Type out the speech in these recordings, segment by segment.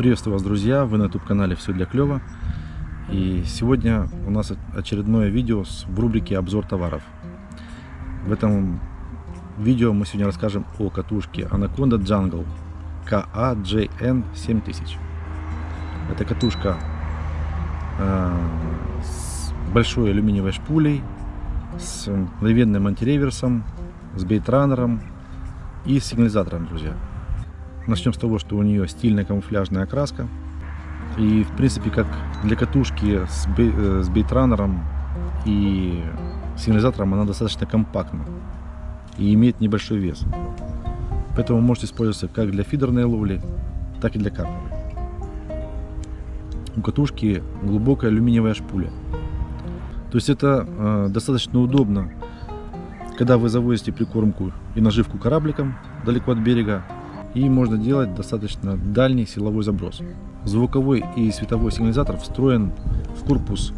Приветствую вас, друзья! Вы на YouTube-канале «Все для клёва». И сегодня у нас очередное видео в рубрике «Обзор товаров». В этом видео мы сегодня расскажем о катушке Anaconda Jungle KAJN7000. Это катушка э, с большой алюминиевой шпулей, с мгновенным антиреверсом, с бейтранером и сигнализатором, друзья. Начнем с того, что у нее стильная камуфляжная окраска. И, в принципе, как для катушки с, бей, э, с бейтранером и сигнализатором, она достаточно компактна и имеет небольшой вес. Поэтому можете использоваться как для фидерной ловли, так и для карповой. У катушки глубокая алюминиевая шпуля. То есть это э, достаточно удобно, когда вы завозите прикормку и наживку корабликом далеко от берега, и можно делать достаточно дальний силовой заброс. Звуковой и световой сигнализатор встроен в корпус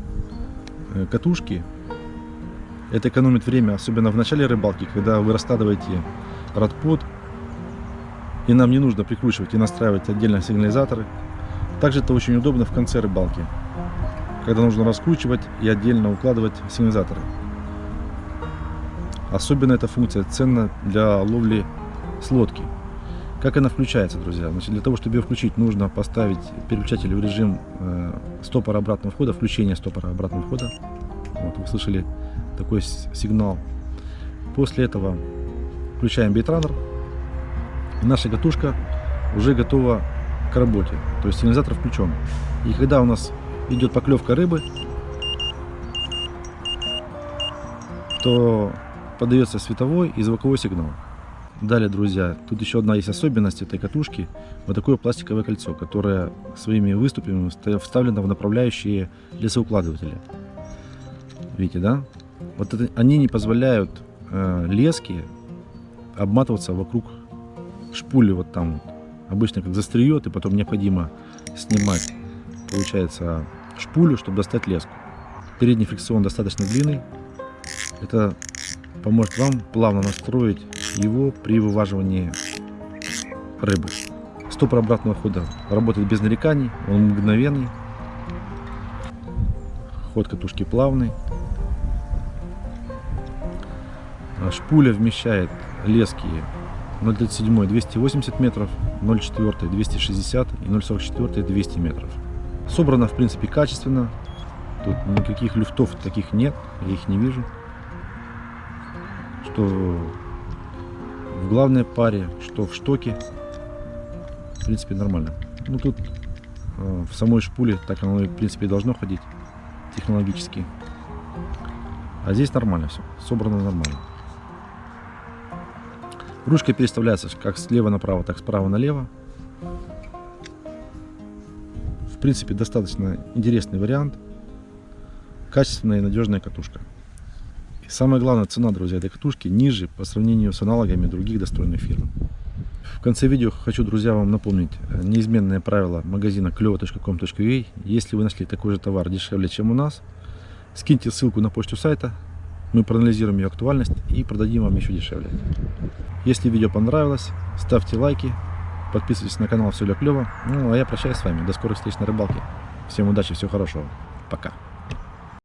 э, катушки. Это экономит время, особенно в начале рыбалки, когда вы раскладываете радпод, и нам не нужно прикручивать и настраивать отдельно сигнализаторы. Также это очень удобно в конце рыбалки, когда нужно раскручивать и отдельно укладывать сигнализаторы. Особенно эта функция ценна для ловли с лодки. Как она включается, друзья? Значит, для того, чтобы ее включить, нужно поставить переключатель в режим э, стопора обратного входа, включение стопора обратного входа. Вот, вы слышали такой сигнал. После этого включаем бейтранер. И наша катушка уже готова к работе. То есть сигнализатор включен. И когда у нас идет поклевка рыбы, то подается световой и звуковой сигнал. Далее, друзья, тут еще одна есть особенность этой катушки. Вот такое пластиковое кольцо, которое своими выступами вставлено в направляющие лесоукладывателя. Видите, да? Вот это, они не позволяют э, лески обматываться вокруг шпули вот там. Вот. Обычно как застреет, и потом необходимо снимать, получается, шпулю, чтобы достать леску. Передний фрикцион достаточно длинный. Это поможет вам плавно настроить его при вываживании рыбы. Стопор обратного хода работает без нареканий, он мгновенный. Ход катушки плавный. Шпуля вмещает лески 0,37 280 метров, 0,4 260 и 0,44 200 метров. Собрано в принципе качественно. Тут никаких люфтов таких нет, я их не вижу. Что в главной паре, что в штоке. В принципе, нормально. Ну, тут э, в самой шпуле так оно, в принципе, должно ходить технологически. А здесь нормально все, собрано нормально. Ручка переставляется как слева направо, так справа налево. В принципе, достаточно интересный вариант. Качественная и надежная катушка. Самое главное, цена, друзья, этой катушки ниже по сравнению с аналогами других достойных фирм. В конце видео хочу, друзья, вам напомнить э, неизменное правило магазина клево.com.ua. Если вы нашли такой же товар дешевле, чем у нас, скиньте ссылку на почту сайта, мы проанализируем ее актуальность и продадим вам еще дешевле. Если видео понравилось, ставьте лайки, подписывайтесь на канал Все для клева. Ну, а я прощаюсь с вами. До скорых встреч на рыбалке. Всем удачи, всего хорошего. Пока.